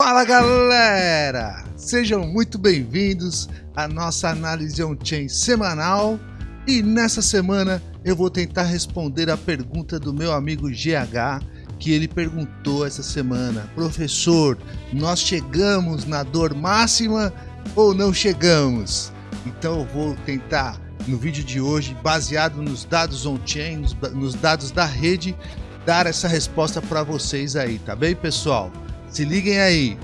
Fala galera! Sejam muito bem-vindos à nossa análise on-chain semanal e nessa semana eu vou tentar responder a pergunta do meu amigo GH que ele perguntou essa semana Professor, nós chegamos na dor máxima ou não chegamos? Então eu vou tentar no vídeo de hoje, baseado nos dados on-chain, nos, dados da rede, dar essa resposta para vocês aí, tá bem pessoal? Se liguem aí.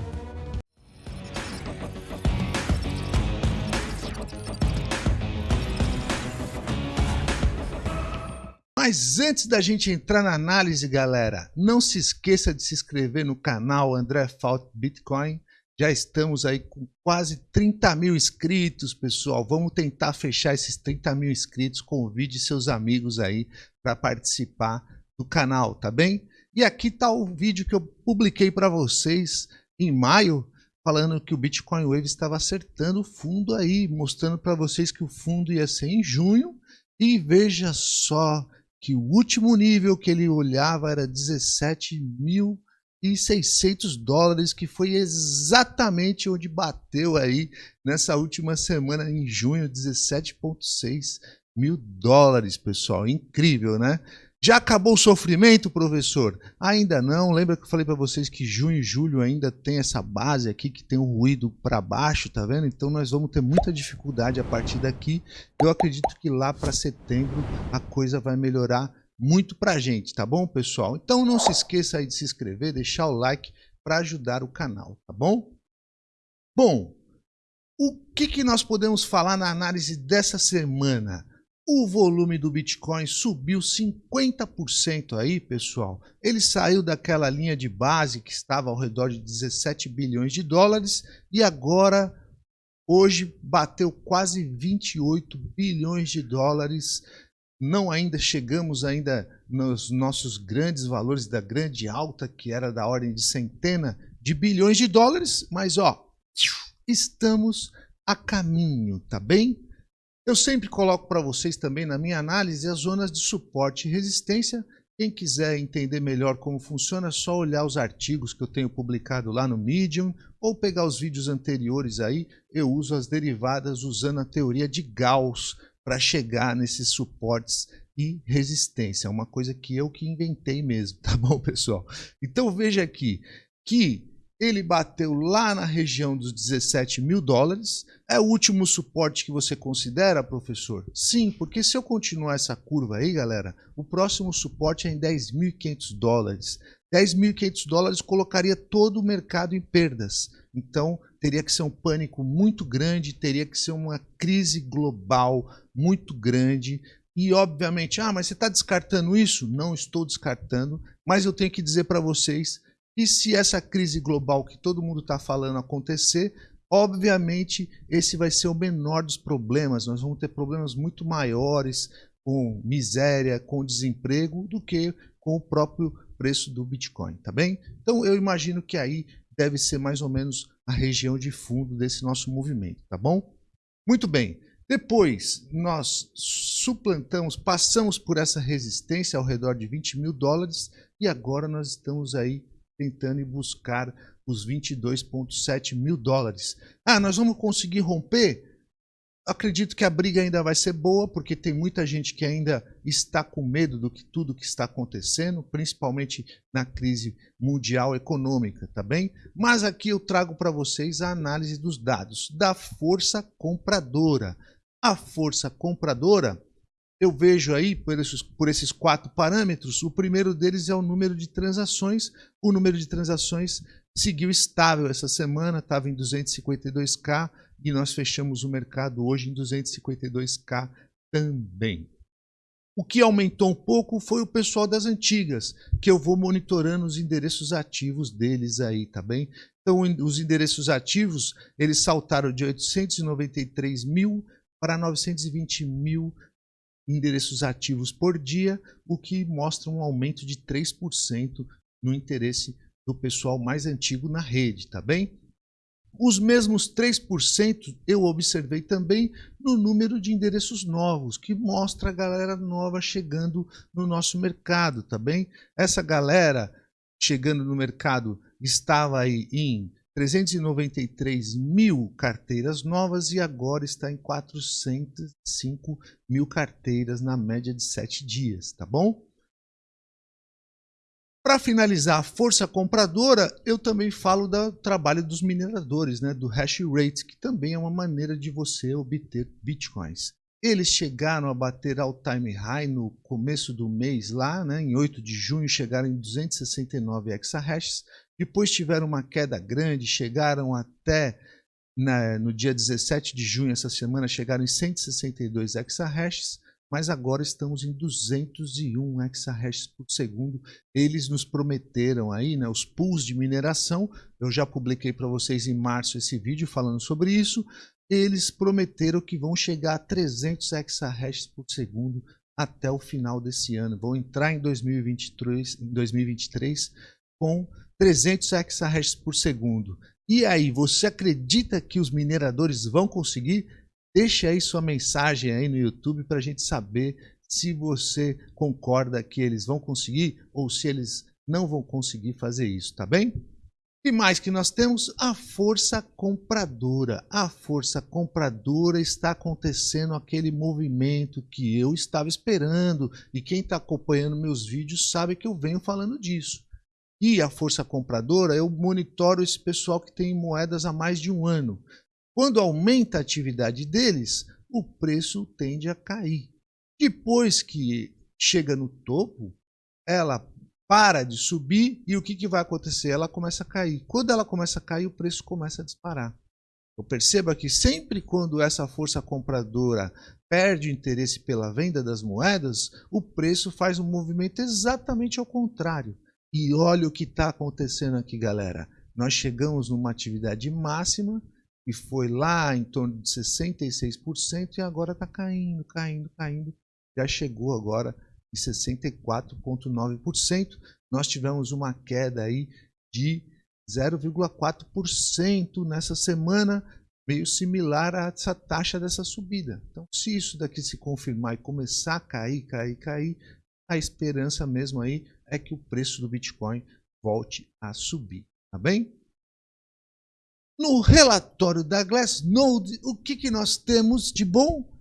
Mas antes da gente entrar na análise, galera, não se esqueça de se inscrever no canal André Fault Bitcoin. Já estamos aí com quase 30 mil inscritos, pessoal. Vamos tentar fechar esses 30 mil inscritos. Convide seus amigos aí para participar do canal, tá bem? E aqui está o vídeo que eu publiquei para vocês em maio, falando que o Bitcoin Wave estava acertando o fundo aí, mostrando para vocês que o fundo ia ser em junho. E veja só que o último nível que ele olhava era 17.600 dólares, que foi exatamente onde bateu aí nessa última semana em junho, 17.6 mil dólares, pessoal. Incrível, né? Já acabou o sofrimento, professor? Ainda não. Lembra que eu falei para vocês que junho e julho ainda tem essa base aqui que tem um ruído para baixo, tá vendo? Então nós vamos ter muita dificuldade a partir daqui. Eu acredito que lá para setembro a coisa vai melhorar muito para a gente, tá bom, pessoal? Então não se esqueça aí de se inscrever, deixar o like para ajudar o canal, tá bom? Bom, o que, que nós podemos falar na análise dessa semana? O volume do Bitcoin subiu 50% aí, pessoal. Ele saiu daquela linha de base que estava ao redor de 17 bilhões de dólares e agora, hoje, bateu quase 28 bilhões de dólares. Não ainda chegamos ainda nos nossos grandes valores da grande alta, que era da ordem de centena de bilhões de dólares, mas ó, estamos a caminho, tá bem? Eu sempre coloco para vocês também na minha análise as zonas de suporte e resistência. Quem quiser entender melhor como funciona, é só olhar os artigos que eu tenho publicado lá no Medium ou pegar os vídeos anteriores aí. Eu uso as derivadas usando a teoria de Gauss para chegar nesses suportes e resistência. É uma coisa que eu que inventei mesmo, tá bom, pessoal? Então veja aqui que ele bateu lá na região dos 17 mil dólares. É o último suporte que você considera, professor? Sim, porque se eu continuar essa curva aí, galera, o próximo suporte é em 10.500 dólares. 10.500 dólares colocaria todo o mercado em perdas. Então, teria que ser um pânico muito grande, teria que ser uma crise global muito grande. E, obviamente, ah, mas você está descartando isso? Não estou descartando, mas eu tenho que dizer para vocês e se essa crise global que todo mundo está falando acontecer, obviamente esse vai ser o menor dos problemas. Nós vamos ter problemas muito maiores com miséria, com desemprego, do que com o próprio preço do Bitcoin, tá bem? Então eu imagino que aí deve ser mais ou menos a região de fundo desse nosso movimento, tá bom? Muito bem. Depois nós suplantamos, passamos por essa resistência ao redor de 20 mil dólares e agora nós estamos aí tentando ir buscar os 22,7 mil dólares. Ah, nós vamos conseguir romper? Acredito que a briga ainda vai ser boa, porque tem muita gente que ainda está com medo do que tudo que está acontecendo, principalmente na crise mundial econômica, tá bem? Mas aqui eu trago para vocês a análise dos dados da força compradora. A força compradora eu vejo aí, por esses, por esses quatro parâmetros, o primeiro deles é o número de transações. O número de transações seguiu estável essa semana, estava em 252k e nós fechamos o mercado hoje em 252k também. O que aumentou um pouco foi o pessoal das antigas, que eu vou monitorando os endereços ativos deles aí, tá bem? Então, os endereços ativos, eles saltaram de 893 mil para 920 mil endereços ativos por dia, o que mostra um aumento de 3% no interesse do pessoal mais antigo na rede, tá bem? Os mesmos 3% eu observei também no número de endereços novos, que mostra a galera nova chegando no nosso mercado, tá bem? Essa galera chegando no mercado estava aí em 393 mil carteiras novas e agora está em 405 mil carteiras na média de 7 dias, tá bom? Para finalizar a força compradora, eu também falo do trabalho dos mineradores, né, do hash rate, que também é uma maneira de você obter bitcoins. Eles chegaram a bater all time high no começo do mês lá, né, em 8 de junho chegaram em 269 exahashes, depois tiveram uma queda grande, chegaram até na, no dia 17 de junho, essa semana, chegaram em 162 exahashes, mas agora estamos em 201 exahashes por segundo. Eles nos prometeram aí, né, os pools de mineração, eu já publiquei para vocês em março esse vídeo falando sobre isso, eles prometeram que vão chegar a 300 exahashes por segundo até o final desse ano. Vão entrar em 2023, em 2023 com 300 exahashes por segundo. E aí, você acredita que os mineradores vão conseguir? Deixe aí sua mensagem aí no YouTube para a gente saber se você concorda que eles vão conseguir ou se eles não vão conseguir fazer isso, tá bem? E mais que nós temos a força compradora. A força compradora está acontecendo aquele movimento que eu estava esperando e quem está acompanhando meus vídeos sabe que eu venho falando disso. E a força compradora, eu monitoro esse pessoal que tem moedas há mais de um ano. Quando aumenta a atividade deles, o preço tende a cair. Depois que chega no topo, ela para de subir e o que, que vai acontecer? Ela começa a cair. Quando ela começa a cair, o preço começa a disparar. Eu perceba que sempre quando essa força compradora perde o interesse pela venda das moedas, o preço faz um movimento exatamente ao contrário. E olha o que está acontecendo aqui, galera. Nós chegamos numa atividade máxima e foi lá em torno de 66% e agora está caindo, caindo, caindo. Já chegou agora 64,9%. Nós tivemos uma queda aí de 0,4% nessa semana, meio similar a essa taxa dessa subida. Então, se isso daqui se confirmar e começar a cair, cair, cair, a esperança mesmo aí é que o preço do Bitcoin volte a subir, tá bem? No relatório da Glassnode, o que, que nós temos de bom?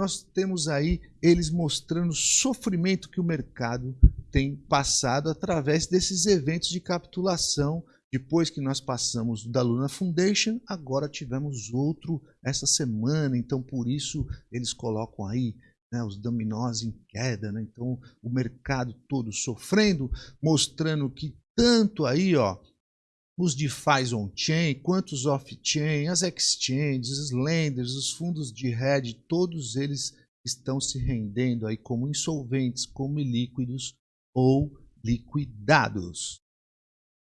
nós temos aí eles mostrando o sofrimento que o mercado tem passado através desses eventos de capitulação. Depois que nós passamos da Luna Foundation, agora tivemos outro essa semana, então por isso eles colocam aí né, os dominós em queda, né? então o mercado todo sofrendo, mostrando que tanto aí, ó, os DeFi on-chain, quanto off-chain, as exchanges, os lenders, os fundos de hedge, todos eles estão se rendendo aí como insolventes, como ilíquidos ou liquidados.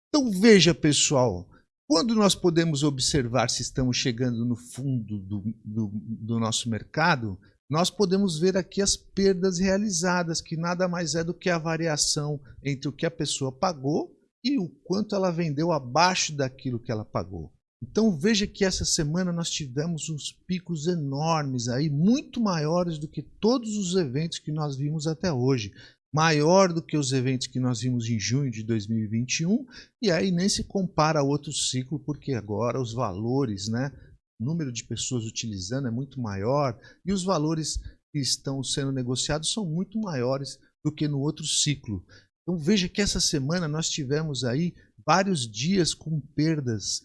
Então veja pessoal, quando nós podemos observar se estamos chegando no fundo do, do, do nosso mercado, nós podemos ver aqui as perdas realizadas, que nada mais é do que a variação entre o que a pessoa pagou e o quanto ela vendeu abaixo daquilo que ela pagou. Então veja que essa semana nós tivemos uns picos enormes aí, muito maiores do que todos os eventos que nós vimos até hoje. Maior do que os eventos que nós vimos em junho de 2021, e aí nem se compara a outro ciclo, porque agora os valores, né, número de pessoas utilizando é muito maior, e os valores que estão sendo negociados são muito maiores do que no outro ciclo. Então veja que essa semana nós tivemos aí vários dias com perdas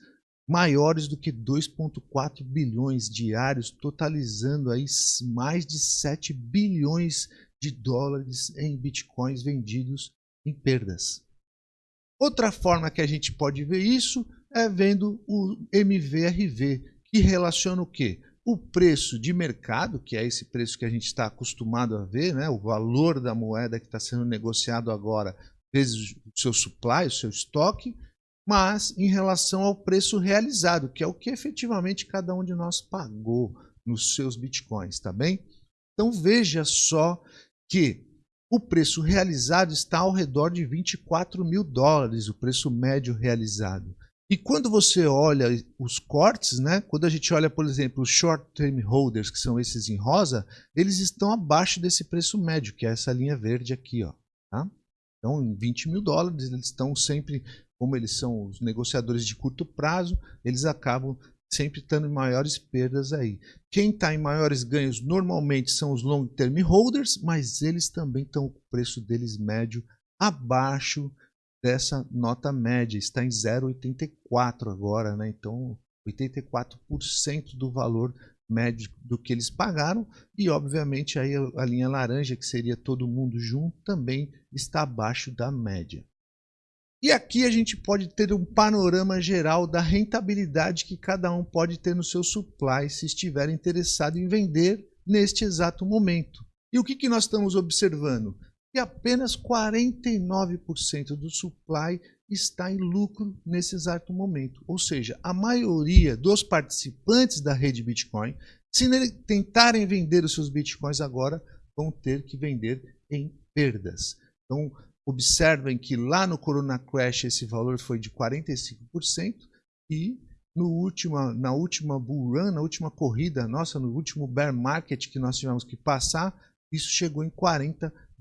maiores do que 2,4 bilhões diários, totalizando aí mais de 7 bilhões de dólares em bitcoins vendidos em perdas. Outra forma que a gente pode ver isso é vendo o MVRV, que relaciona o quê? o preço de mercado, que é esse preço que a gente está acostumado a ver, né? o valor da moeda que está sendo negociado agora, vezes o seu supply, o seu estoque, mas em relação ao preço realizado, que é o que efetivamente cada um de nós pagou nos seus bitcoins, tá bem? Então veja só que o preço realizado está ao redor de 24 mil dólares, o preço médio realizado. E quando você olha os cortes, né? quando a gente olha, por exemplo, os short term holders, que são esses em rosa, eles estão abaixo desse preço médio, que é essa linha verde aqui. Ó, tá? Então, em 20 mil dólares, eles estão sempre como eles são os negociadores de curto prazo, eles acabam sempre estando em maiores perdas aí. Quem está em maiores ganhos normalmente são os long term holders, mas eles também estão com o preço deles médio abaixo dessa nota média, está em 0,84 agora, né? Então 84% do valor médio do que eles pagaram e obviamente aí a linha laranja que seria todo mundo junto também está abaixo da média. E aqui a gente pode ter um panorama geral da rentabilidade que cada um pode ter no seu supply se estiver interessado em vender neste exato momento. E o que, que nós estamos observando? Que apenas 49% do supply está em lucro nesse exato momento. Ou seja, a maioria dos participantes da rede Bitcoin, se tentarem vender os seus Bitcoins agora, vão ter que vender em perdas. Então, Observem que lá no Corona Crash esse valor foi de 45% e no última, na última bull run, na última corrida nossa, no último bear market que nós tivemos que passar, isso chegou em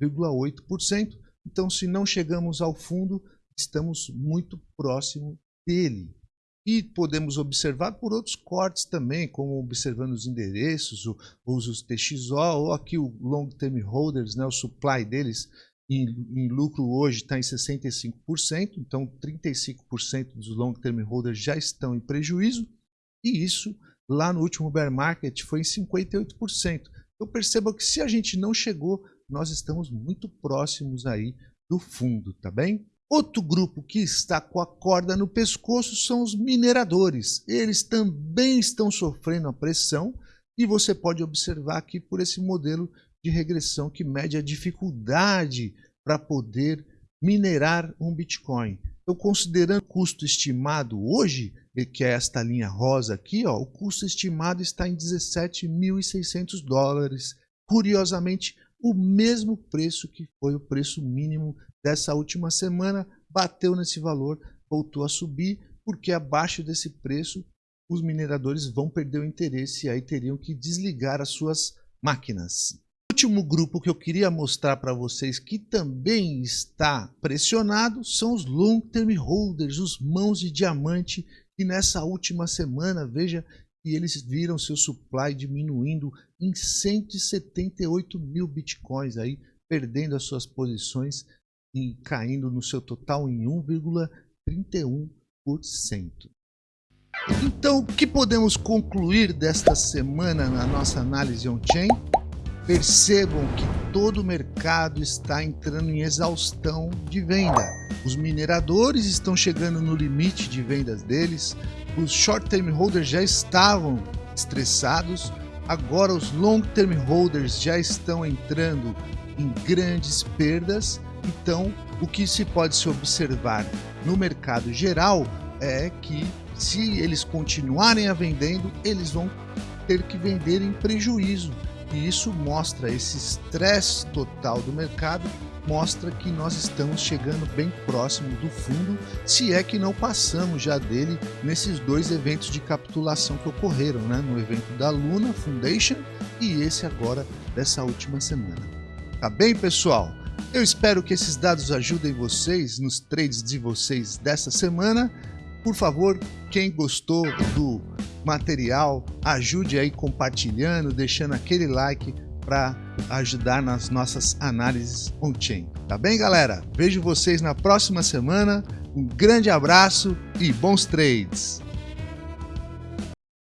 40,8%. Então, se não chegamos ao fundo, estamos muito próximo dele. E podemos observar por outros cortes também, como observando os endereços, os TXO, ou aqui o Long Term Holders, né, o supply deles, em, em lucro hoje está em 65%, então 35% dos long term holders já estão em prejuízo, e isso lá no último bear market foi em 58%. Então perceba que se a gente não chegou, nós estamos muito próximos aí do fundo, tá bem? Outro grupo que está com a corda no pescoço são os mineradores. Eles também estão sofrendo a pressão e você pode observar aqui por esse modelo de regressão que mede a dificuldade para poder minerar um Bitcoin. Então, considerando o custo estimado hoje, que é esta linha rosa aqui, ó, o custo estimado está em 17.600 dólares. Curiosamente, o mesmo preço que foi o preço mínimo dessa última semana, bateu nesse valor, voltou a subir, porque abaixo desse preço os mineradores vão perder o interesse e aí teriam que desligar as suas máquinas. Último grupo que eu queria mostrar para vocês que também está pressionado são os long term holders, os mãos de diamante, que nessa última semana, veja que eles viram seu supply diminuindo em 178 mil bitcoins, aí, perdendo as suas posições e caindo no seu total em 1,31%. Então, o que podemos concluir desta semana na nossa análise on-chain? Percebam que todo o mercado está entrando em exaustão de venda. Os mineradores estão chegando no limite de vendas deles, os short-term holders já estavam estressados, agora os long-term holders já estão entrando em grandes perdas. Então, o que se pode se observar no mercado geral é que se eles continuarem a vendendo, eles vão ter que vender em prejuízo e isso mostra esse estresse total do mercado, mostra que nós estamos chegando bem próximo do fundo, se é que não passamos já dele nesses dois eventos de capitulação que ocorreram, né? no evento da Luna Foundation e esse agora dessa última semana. Tá bem, pessoal? Eu espero que esses dados ajudem vocês nos trades de vocês dessa semana. Por favor, quem gostou do material, ajude aí compartilhando, deixando aquele like para ajudar nas nossas análises on-chain. Tá bem, galera? Vejo vocês na próxima semana. Um grande abraço e bons trades!